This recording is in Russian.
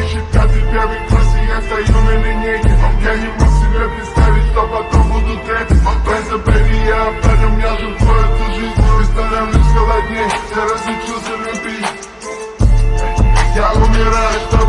пищит первый класс, и я стою на линейке. А я не мог себе представить, что потом буду третий. Просто baby, я опять, у меня же эту жизнь. И становлюсь холоднее. я разучился любить Я умираю, что